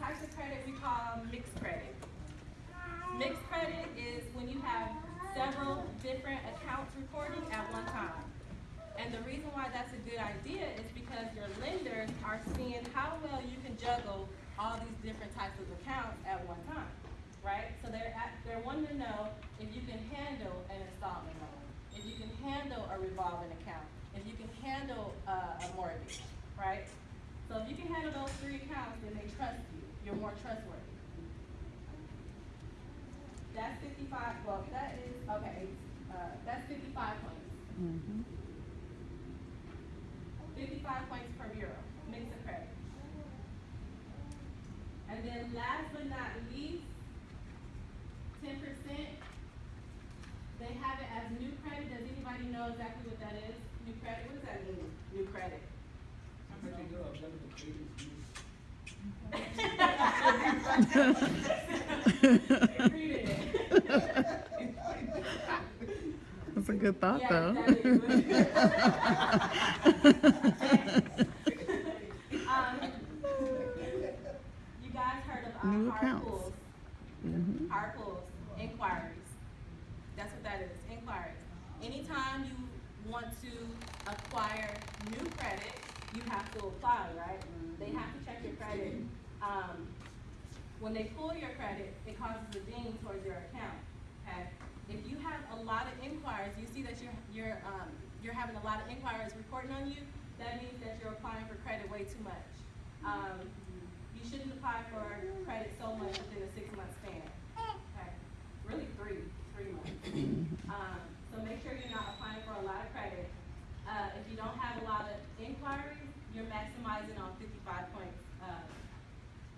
types of credit we call mixed credit. Mixed credit is when you have several different accounts reporting at one time. And the reason why that's a good idea is because your lenders are seeing how well you can juggle all these different types of accounts at one time, right? So they're at, they're wanting to know if you can handle an installment loan, if you can handle a revolving account, if you can handle uh, a mortgage, right? So if you can handle those three accounts, then they trust you. You're more trustworthy. That's fifty-five, well, that is, okay, uh, that's fifty-five points. Mhm. Fifty-five points per bureau, mix of credit. And then last but not least, ten percent, they have it as new credit. Does anybody know exactly what that is? New credit, what does that mean, new credit? How much you know about the pages Read it. That's a good thought, Yeah, though. Um, You guys heard of, New uh, hard accounts. pulls? Mhm. Hard inquiries. That's what that is, inquiries. Anytime you want to acquire new credit, you have to apply, right? They have to check your credit. Um, when they pull your credit, it causes a ding towards your account, okay? If you have a lot of inquiries, you see that you're, you're, um, you're having a lot of inquiries reporting on you, that means that you're applying for credit way too much. Um, you shouldn't apply for credit so much within a six-month span, okay? Really three, three months. Um, so make sure you're not applying for a lot of credit. Uh, if you don't have a lot of inquiries, you're maximizing on fifty-five points, uh,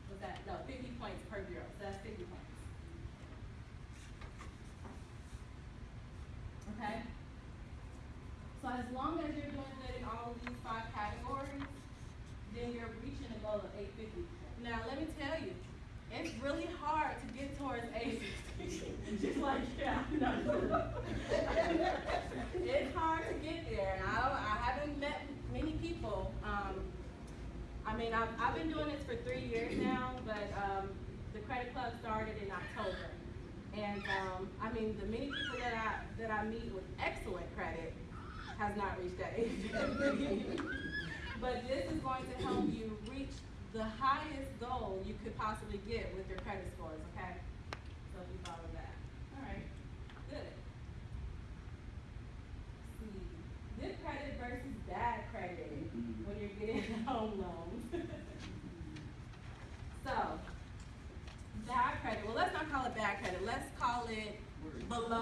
what's that, no, fifty points per bureau, so that's fifty points. Okay? So as long as you're doing good in all of these five categories, then you're reaching a goal of eight fifty. Now, let me tell you, it's really hard to get towards eight fifty. Just like, yeah, no. It's hard to get there, and I don't, I haven't met many people, um, I mean, I've, I've been doing this for three years now, but, um, the credit club started in October. And, um, I mean, the many people that I, that I meet with excellent credit has not reached that age. But this is going to help you reach the highest goal you could possibly get with your credit scores, okay? So if you follow that, all right, good. See, good credit versus bad credit when you're getting a home loans. So, bad credit, well, let's not call it bad credit, let's call it below